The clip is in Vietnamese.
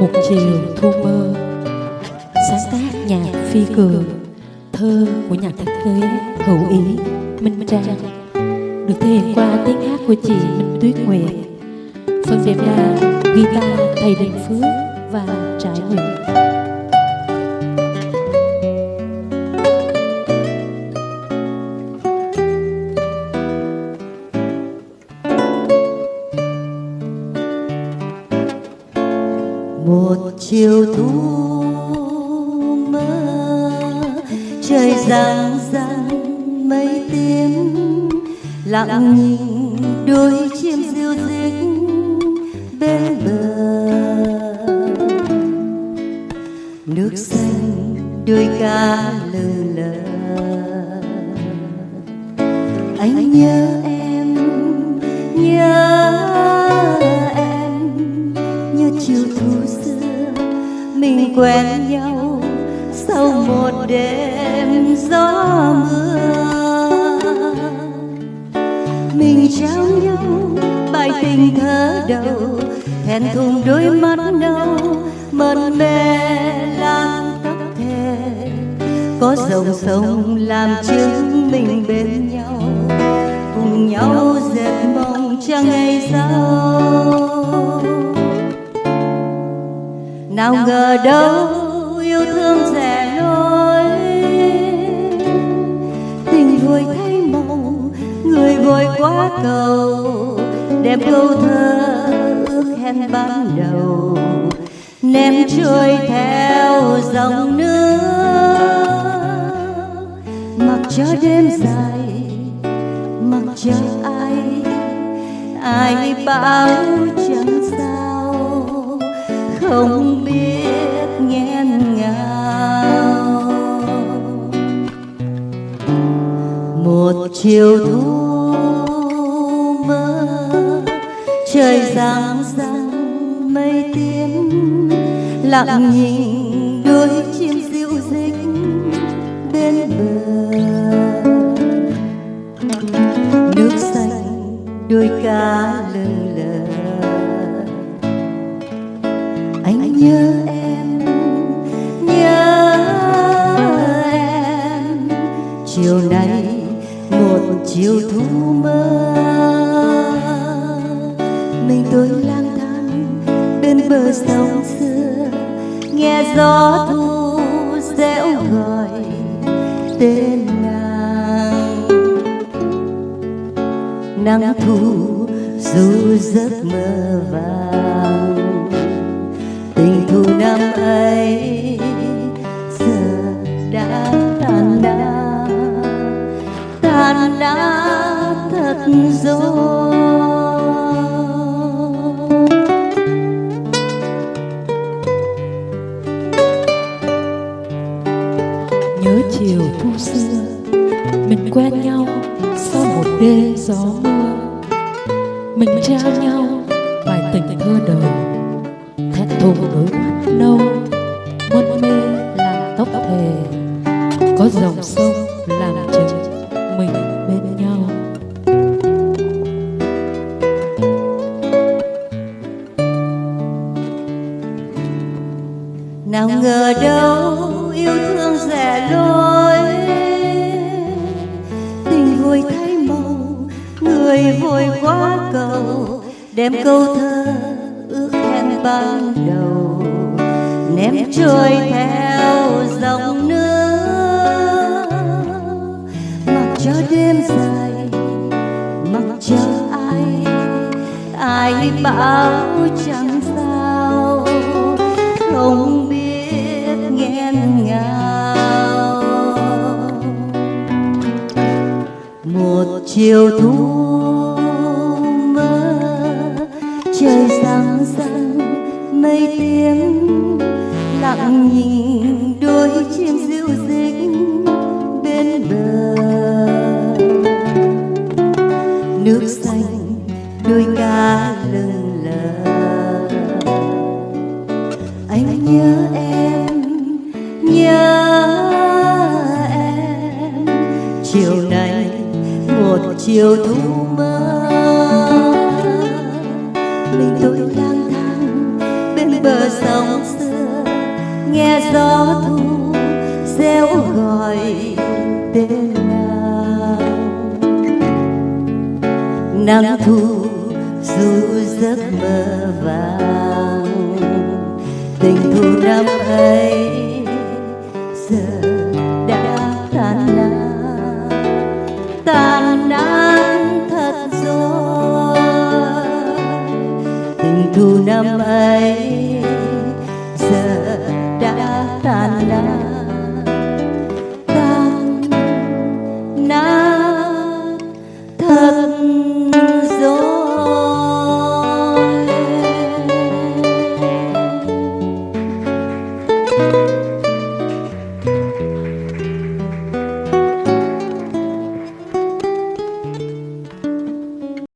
một chiều thu mơ. Sáng tác nhạc phi cường, thơ của nhà thiết kế hữu ý, minh trang. Được thể hiện qua tiếng hát của chị minh tuyết nguyệt. Phần đệm đàn guitar thầy đình phước và trải nguyện một chiều thu mơ, trời rạng rạng mây tím, lặng nhìn đôi chim diêu dích bên bờ. Nước xanh đôi ca lờ lờ. Anh nhớ em, nhớ mình quen nhau sau một đêm gió mưa. Mình trao nhau bài tình thơ đầu hẹn thùng đôi mắt nâu mơn mê lang tóc thề có dòng sông làm chứng mình bên nhau, cùng nhau dệt mong cho ngày sau. Nào ngờ đâu yêu thương rẻ lối tình vội thay màu người vội quá cầu. Đem câu thơ ước hẹn ban đầu. Ném trôi theo dòng nước. Mặc cho đêm dài mặc cho ai ai sao không biết nghẹn ngào. Một chiều thu mơ, trời rạng rạng mây tím, lặng nhìn đôi chim diệu dích bên bờ. Nước xanh đôi cá chiều thu mơ mình tôi lang thang bên bờ sông xưa. Nghe gió thu dẻo gọi tên nàng. Nắng thu du giấc mơ vàng, tình thu năm ấy tan đã thật rồi. Nhớ chiều thu xưa, mình quen nhau sau một đêm gió mưa. Mình trao nhau bài tình thơ đầu thẹn thùng đôi mắt nâu mân mê làm tóc thề. Có dòng sông ngờ đâu yêu thương rẻ lối tình vội thay màu người vội quá cầu đem câu thơ ước hẹn ban đầu. Ném trôi theo dòng nước. Mặc cho đêm dài mặc cho ai ai bảo chiều thu mơ trời sáng sáng mây tiếng lặng nhìn đôi chim diệu dích bên bờ. Nước xanh đôi cá lừng lờ. Anh nhớ em chiều thu mơ. Mình tôi lang thang bên bờ sông xưa, nghe gió thu reo gọi tên nào. Nắng thu dù giấc mơ vàng, tình thu năm ấy giờ đã tan nát. Tan nát. Thu năm ấy.